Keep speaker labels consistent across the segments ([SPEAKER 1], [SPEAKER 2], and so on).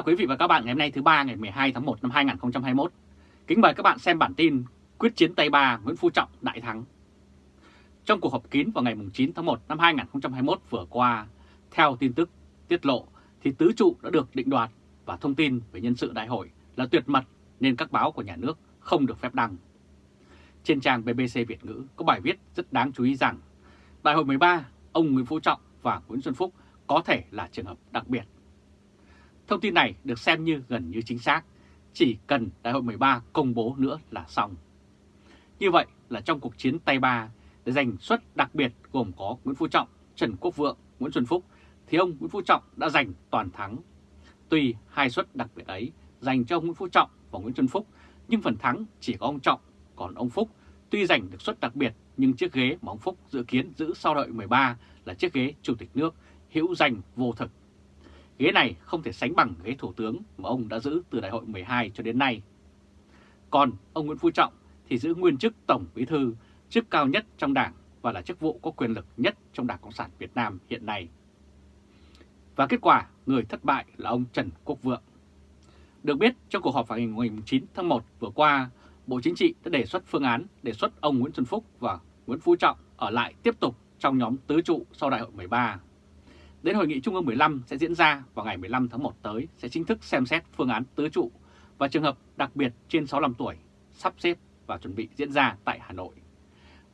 [SPEAKER 1] chào quý vị và các bạn ngày hôm nay thứ ba ngày 12 tháng 1 năm 2021. Kính mời các bạn xem bản tin Quyết chiến Tây Ba Nguyễn Phú Trọng đại thắng. Trong cuộc họp kín vào ngày 9 tháng 1 năm 2021 vừa qua, theo tin tức tiết lộ thì tứ trụ đã được định đoạt và thông tin về nhân sự đại hội là tuyệt mật nên các báo của nhà nước không được phép đăng. Trên trang BBC Việt ngữ có bài viết rất đáng chú ý rằng Đại hội 13, ông Nguyễn Phú Trọng và Nguyễn Xuân Phúc có thể là trường hợp đặc biệt. Thông tin này được xem như gần như chính xác, chỉ cần Đại hội 13 công bố nữa là xong. Như vậy là trong cuộc chiến tay ba để giành suất đặc biệt gồm có Nguyễn Phú Trọng, Trần Quốc Vượng, Nguyễn Xuân Phúc, thì ông Nguyễn Phú Trọng đã giành toàn thắng. Tuy hai suất đặc biệt ấy dành cho ông Nguyễn Phú Trọng và Nguyễn Xuân Phúc, nhưng phần thắng chỉ có ông Trọng, còn ông Phúc tuy giành được suất đặc biệt nhưng chiếc ghế mà ông Phúc dự kiến giữ sau đợi 13 là chiếc ghế Chủ tịch nước hữu danh vô thực. Ghế này không thể sánh bằng ghế thủ tướng mà ông đã giữ từ đại hội 12 cho đến nay. Còn ông Nguyễn Phú Trọng thì giữ nguyên chức Tổng Bí Thư, chức cao nhất trong đảng và là chức vụ có quyền lực nhất trong Đảng Cộng sản Việt Nam hiện nay. Và kết quả, người thất bại là ông Trần Quốc Vượng. Được biết, trong cuộc họp vào ngày 9 tháng 1 vừa qua, Bộ Chính trị đã đề xuất phương án đề xuất ông Nguyễn Xuân Phúc và Nguyễn Phú Trọng ở lại tiếp tục trong nhóm tứ trụ sau đại hội 13. Đến hội nghị Trung ương 15 sẽ diễn ra vào ngày 15 tháng 1 tới sẽ chính thức xem xét phương án tứ trụ và trường hợp đặc biệt trên 65 tuổi sắp xếp và chuẩn bị diễn ra tại Hà Nội.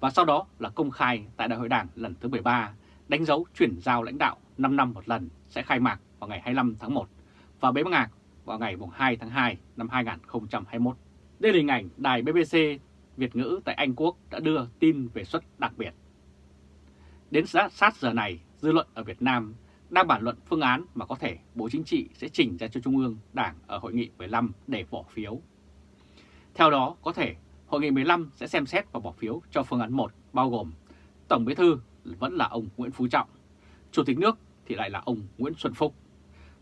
[SPEAKER 1] Và sau đó là công khai tại Đại hội Đảng lần thứ 13, đánh dấu chuyển giao lãnh đạo 5 năm một lần sẽ khai mạc vào ngày 25 tháng 1 và bế mạc vào ngày 2 tháng 2 năm 2021. Đây là hình ảnh đài BBC Việt ngữ tại Anh Quốc đã đưa tin về suất đặc biệt. Đến sát giờ này, dư luận ở Việt Nam đang bàn luận phương án mà có thể Bộ Chính trị sẽ chỉnh ra cho Trung ương Đảng ở Hội nghị 15 để bỏ phiếu. Theo đó, có thể Hội nghị 15 sẽ xem xét và bỏ phiếu cho phương án 1 bao gồm Tổng Bí Thư vẫn là ông Nguyễn Phú Trọng, Chủ tịch nước thì lại là ông Nguyễn Xuân Phúc,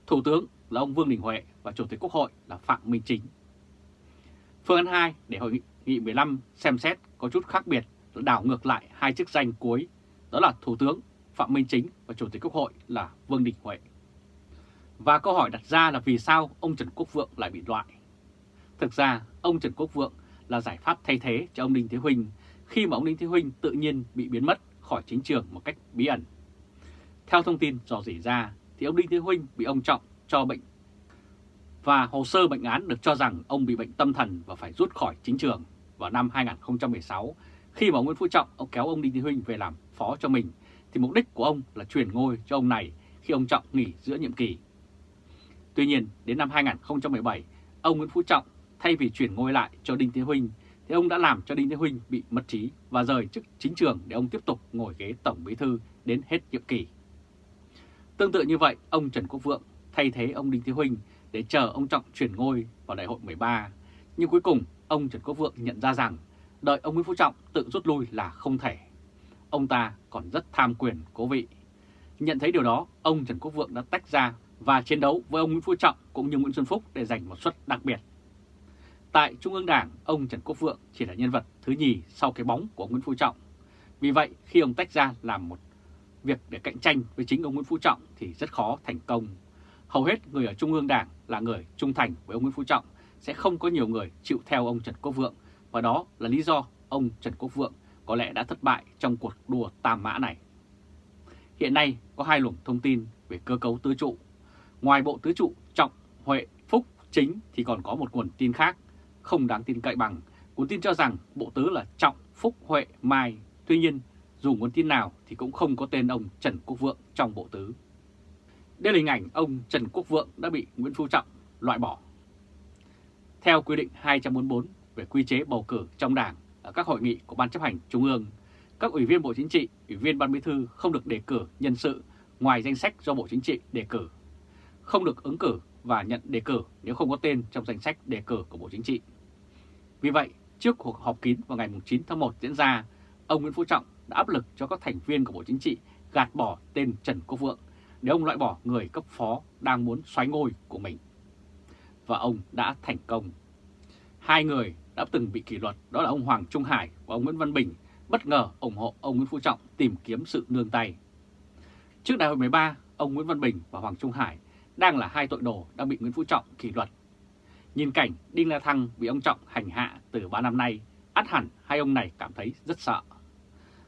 [SPEAKER 1] Thủ tướng là ông Vương Đình Huệ và Chủ tịch Quốc hội là Phạm Minh Chính. Phương án 2 để Hội nghị 15 xem xét có chút khác biệt là đảo ngược lại hai chức danh cuối, đó là Thủ tướng Phạm Minh Chính và Chủ tịch Quốc hội là Vương Đình Huệ. Và câu hỏi đặt ra là vì sao ông Trần Quốc Vượng lại bị loại? Thực ra, ông Trần Quốc Vượng là giải pháp thay thế cho ông Đinh Thế Huynh khi mà ông Đinh Thế Huynh tự nhiên bị biến mất khỏi chính trường một cách bí ẩn. Theo thông tin dò dỉ ra thì ông Đinh Thế Huynh bị ông Trọng cho bệnh và hồ sơ bệnh án được cho rằng ông bị bệnh tâm thần và phải rút khỏi chính trường vào năm 2016 khi mà Nguyễn Phú Trọng ông kéo ông Đinh Thế Huynh về làm phó cho mình thì mục đích của ông là chuyển ngôi cho ông này khi ông Trọng nghỉ giữa nhiệm kỳ. Tuy nhiên, đến năm 2017, ông Nguyễn Phú Trọng thay vì chuyển ngôi lại cho Đinh Thế Huynh thì ông đã làm cho Đinh Thế Huynh bị mất trí và rời chức chính trường để ông tiếp tục ngồi ghế Tổng Bí Thư đến hết nhiệm kỳ. Tương tự như vậy, ông Trần Quốc Vượng thay thế ông Đinh Thế Huynh để chờ ông Trọng chuyển ngôi vào đại hội 13. Nhưng cuối cùng, ông Trần Quốc Vượng nhận ra rằng đợi ông Nguyễn Phú Trọng tự rút lui là không thể. Ông ta còn rất tham quyền cố vị. Nhận thấy điều đó, ông Trần Quốc Vượng đã tách ra và chiến đấu với ông Nguyễn Phú Trọng cũng như Nguyễn Xuân Phúc để giành một suất đặc biệt. Tại Trung ương Đảng, ông Trần Quốc Vượng chỉ là nhân vật thứ nhì sau cái bóng của Nguyễn Phú Trọng. Vì vậy, khi ông tách ra làm một việc để cạnh tranh với chính ông Nguyễn Phú Trọng thì rất khó thành công. Hầu hết người ở Trung ương Đảng là người trung thành với ông Nguyễn Phú Trọng, sẽ không có nhiều người chịu theo ông Trần Quốc Vượng và đó là lý do ông Trần Quốc Vượng có lẽ đã thất bại trong cuộc đua tam mã này. Hiện nay có hai luồng thông tin về cơ cấu tứ trụ. Ngoài bộ tứ trụ Trọng, Huệ, Phúc, Chính thì còn có một nguồn tin khác, không đáng tin cậy bằng. Nguồn tin cho rằng bộ tứ là Trọng, Phúc, Huệ, Mai. Tuy nhiên, dù nguồn tin nào thì cũng không có tên ông Trần Quốc Vượng trong bộ tứ. Đây là hình ảnh ông Trần Quốc Vượng đã bị Nguyễn Phú Trọng loại bỏ. Theo quy định 244 về quy chế bầu cử trong đảng ở các hội nghị của Ban chấp hành Trung ương, các ủy viên Bộ Chính trị, ủy viên Ban Bí thư không được đề cử nhân sự ngoài danh sách do Bộ Chính trị đề cử, không được ứng cử và nhận đề cử nếu không có tên trong danh sách đề cử của Bộ Chính trị. Vì vậy, trước cuộc họp kín vào ngày 9 tháng 1 diễn ra, ông Nguyễn Phú Trọng đã áp lực cho các thành viên của Bộ Chính trị gạt bỏ tên Trần Quốc Vượng để ông loại bỏ người cấp phó đang muốn xoáy ngôi của mình. Và ông đã thành công. Hai người đã từng bị kỷ luật đó là ông Hoàng Trung Hải và ông Nguyễn Văn Bình bất ngờ ủng hộ ông Nguyễn Phú Trọng tìm kiếm sự nương tay. Trước đại hội 13, ông Nguyễn Văn Bình và Hoàng Trung Hải đang là hai tội đồ đang bị Nguyễn Phú Trọng kỷ luật. Nhìn cảnh Đinh La Thăng bị ông Trọng hành hạ từ 3 năm nay, át hẳn hai ông này cảm thấy rất sợ.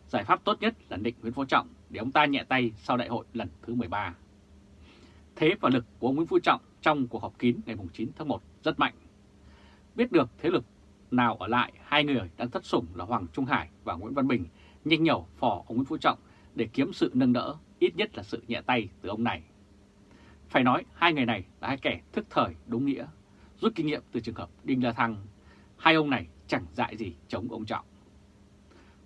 [SPEAKER 1] Giải pháp tốt nhất là định Nguyễn Phú Trọng để ông ta nhẹ tay sau đại hội lần thứ 13. Thế và lực của ông Nguyễn Phú Trọng trong cuộc họp kín ngày 9 tháng 1 rất mạnh. Biết được thế lực nào ở lại, hai người đang thất sủng là Hoàng Trung Hải và Nguyễn Văn Bình nhanh nhẩu phò ông Nguyễn Phú Trọng để kiếm sự nâng đỡ, ít nhất là sự nhẹ tay từ ông này. Phải nói hai người này là hai kẻ thức thời đúng nghĩa, rút kinh nghiệm từ trường hợp Đinh La Thăng. Hai ông này chẳng dại gì chống ông Trọng.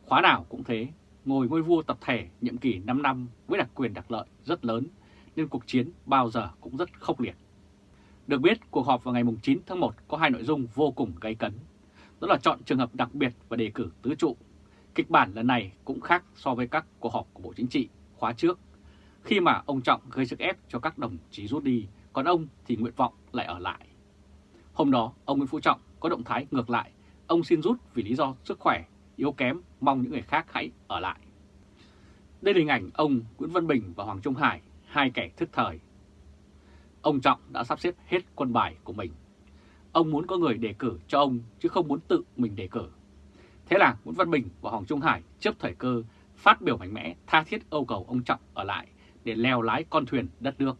[SPEAKER 1] Khóa nào cũng thế, ngồi ngôi vua tập thể nhiệm kỳ 5 năm với đặc quyền đặc lợi rất lớn, nên cuộc chiến bao giờ cũng rất khốc liệt. Được biết, cuộc họp vào ngày 9 tháng 1 có hai nội dung vô cùng gây cấn. Đó là chọn trường hợp đặc biệt và đề cử tứ trụ. Kịch bản lần này cũng khác so với các cuộc họp của Bộ Chính trị khóa trước, khi mà ông Trọng gây sức ép cho các đồng chí rút đi, còn ông thì nguyện vọng lại ở lại. Hôm đó, ông Nguyễn Phú Trọng có động thái ngược lại, ông xin rút vì lý do sức khỏe, yếu kém, mong những người khác hãy ở lại. Đây là hình ảnh ông Nguyễn Văn Bình và Hoàng Trung Hải, hai kẻ thức thời. Ông Trọng đã sắp xếp hết quân bài của mình. Ông muốn có người đề cử cho ông chứ không muốn tự mình đề cử. Thế là Nguyễn Văn Bình và Hoàng Trung Hải chấp thời cơ phát biểu mạnh mẽ tha thiết yêu cầu ông Trọng ở lại để leo lái con thuyền đất nước.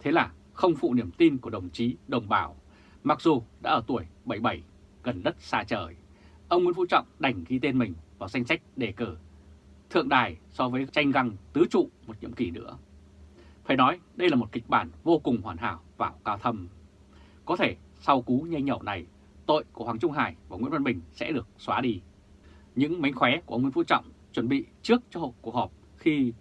[SPEAKER 1] Thế là không phụ niềm tin của đồng chí, đồng bào, mặc dù đã ở tuổi 77, gần đất xa trời, ông Nguyễn Phú Trọng đành ghi tên mình vào danh sách đề cử thượng đài so với tranh găng tứ trụ một nhiệm kỳ nữa. Phải nói đây là một kịch bản vô cùng hoàn hảo và cao thâm. Có thể sau cú nhanh nhậu này, tội của Hoàng Trung Hải và Nguyễn Văn Bình sẽ được xóa đi. Những mánh khóe của ông Nguyễn Phú Trọng chuẩn bị trước cho cuộc họp khi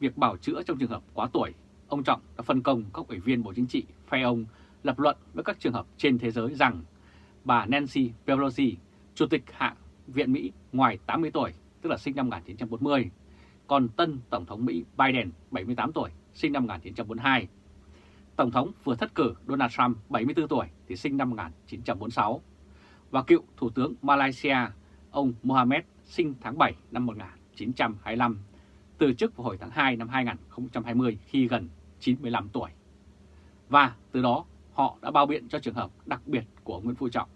[SPEAKER 1] việc bảo chữa trong trường hợp quá tuổi, ông Trọng đã phân công các ủy viên Bộ Chính trị phe ông lập luận với các trường hợp trên thế giới rằng bà Nancy Pelosi, Chủ tịch Hạ viện Mỹ ngoài 80 tuổi, tức là sinh năm 1940, còn tân Tổng thống Mỹ Biden 78 tuổi, sinh năm 1942. Tổng thống vừa thất cử Donald Trump 74 tuổi thì sinh năm 1946 và cựu Thủ tướng Malaysia ông Mohamed sinh tháng 7 năm 1925 từ chức vào hồi tháng 2 năm 2020 khi gần 95 tuổi. Và từ đó họ đã bao biện cho trường hợp đặc biệt của Nguyễn Phú Trọng.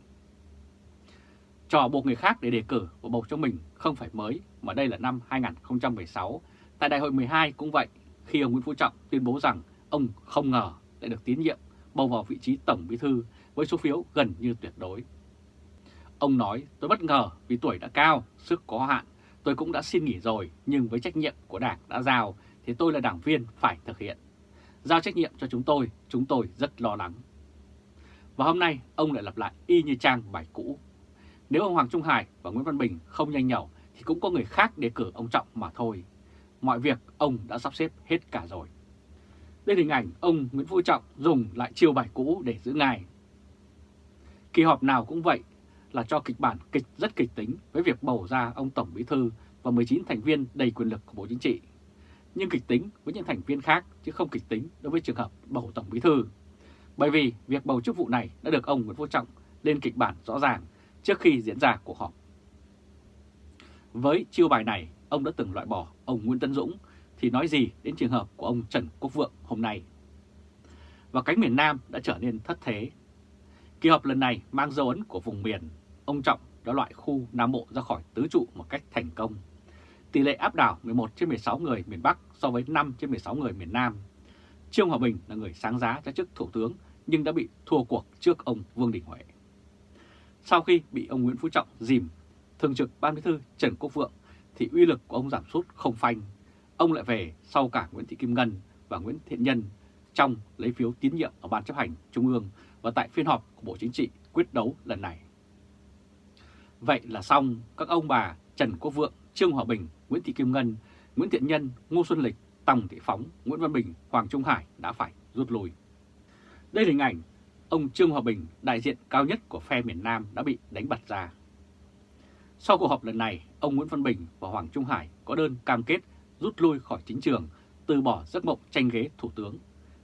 [SPEAKER 1] Trò buộc người khác để đề cử và bầu cho mình không phải mới mà đây là năm 2016. Tại đại hội 12 cũng vậy, khi ông Nguyễn Phú Trọng tuyên bố rằng ông không ngờ lại được tín nhiệm bầu vào vị trí Tổng Bí Thư với số phiếu gần như tuyệt đối. Ông nói tôi bất ngờ vì tuổi đã cao, sức có hạn Tôi cũng đã xin nghỉ rồi, nhưng với trách nhiệm của Đảng đã giao thì tôi là đảng viên phải thực hiện. Giao trách nhiệm cho chúng tôi, chúng tôi rất lo lắng. Và hôm nay ông lại lặp lại y như trang bài cũ. Nếu ông Hoàng Trung Hải và Nguyễn Văn Bình không nhanh nhẩu thì cũng có người khác đề cử ông Trọng mà thôi. Mọi việc ông đã sắp xếp hết cả rồi. Đây là hình ảnh ông Nguyễn Phú Trọng dùng lại chiêu bài cũ để giữ ngài. Kỳ họp nào cũng vậy, là cho kịch bản kịch rất kịch tính với việc bầu ra ông Tổng Bí Thư và 19 thành viên đầy quyền lực của Bộ Chính trị. Nhưng kịch tính với những thành viên khác chứ không kịch tính đối với trường hợp bầu Tổng Bí Thư. Bởi vì việc bầu chức vụ này đã được ông Nguyễn Phú Trọng lên kịch bản rõ ràng trước khi diễn ra cuộc họp. Với chiêu bài này, ông đã từng loại bỏ ông Nguyễn Tân Dũng thì nói gì đến trường hợp của ông Trần Quốc Vượng hôm nay. Và cánh miền Nam đã trở nên thất thế. Kỳ họp lần này mang dấu ấn của vùng miền ông Trọng đã loại khu Nam Bộ ra khỏi tứ trụ một cách thành công. Tỷ lệ áp đảo 11 trên 16 người miền Bắc so với 5 trên 16 người miền Nam. Trương Hòa Bình là người sáng giá cho chức Thủ tướng nhưng đã bị thua cuộc trước ông Vương Đình Huệ. Sau khi bị ông Nguyễn Phú Trọng dìm, Thường trực Ban Bí thư Trần Quốc Vượng thì uy lực của ông giảm sút không phanh. Ông lại về sau cả Nguyễn Thị Kim Ngân và Nguyễn Thiện Nhân trong lấy phiếu tín nhiệm ở Ban chấp hành Trung ương và tại phiên họp của Bộ Chính trị quyết đấu lần này. Vậy là xong, các ông bà Trần Quốc Vượng, Trương Hòa Bình, Nguyễn Thị Kim Ngân, Nguyễn Thiện Nhân, Ngô Xuân Lịch, Tòng Thị Phóng, Nguyễn Văn Bình, Hoàng Trung Hải đã phải rút lui. Đây là hình ảnh ông Trương Hòa Bình, đại diện cao nhất của phe miền Nam đã bị đánh bật ra. Sau cuộc họp lần này, ông Nguyễn Văn Bình và Hoàng Trung Hải có đơn cam kết rút lui khỏi chính trường, từ bỏ giấc mộng tranh ghế thủ tướng.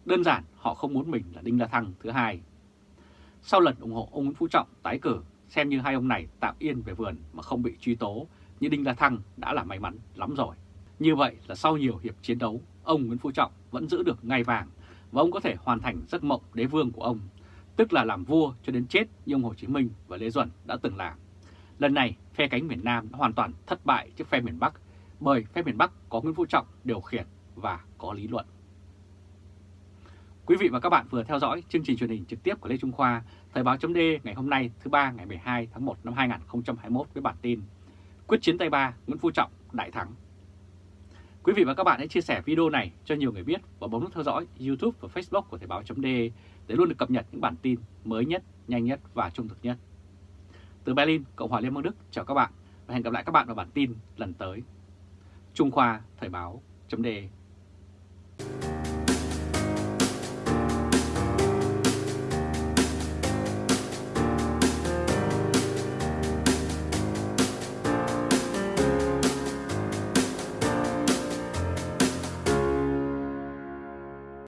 [SPEAKER 1] Đơn giản họ không muốn mình là Đinh La Thăng thứ hai. Sau lần ủng hộ ông Nguyễn Phú Trọng tái cử xem như hai ông này tạm yên về vườn mà không bị truy tố như Đinh La Thăng đã là may mắn lắm rồi. Như vậy là sau nhiều hiệp chiến đấu, ông Nguyễn Phú Trọng vẫn giữ được ngai vàng và ông có thể hoàn thành giấc mộng đế vương của ông, tức là làm vua cho đến chết như ông Hồ Chí Minh và Lê Duẩn đã từng làm. Lần này, phe cánh miền Nam đã hoàn toàn thất bại trước phe miền Bắc bởi phe miền Bắc có Nguyễn Phú Trọng điều khiển và có lý luận. Quý vị và các bạn vừa theo dõi chương trình truyền hình trực tiếp của Lê Trung Khoa, Thời báo chấm ngày hôm nay thứ ba ngày 12 tháng 1 năm 2021 với bản tin Quyết chiến Tây Ba, Nguyễn Phú Trọng đại thắng. Quý vị và các bạn hãy chia sẻ video này cho nhiều người biết và bấm nút theo dõi YouTube và Facebook của Thời báo chấm để luôn được cập nhật những bản tin mới nhất, nhanh nhất và trung thực nhất. Từ Berlin, Cộng hòa Liên bang Đức chào các bạn và hẹn gặp lại các bạn vào bản tin lần tới. Trung Khoa Thời báo chấm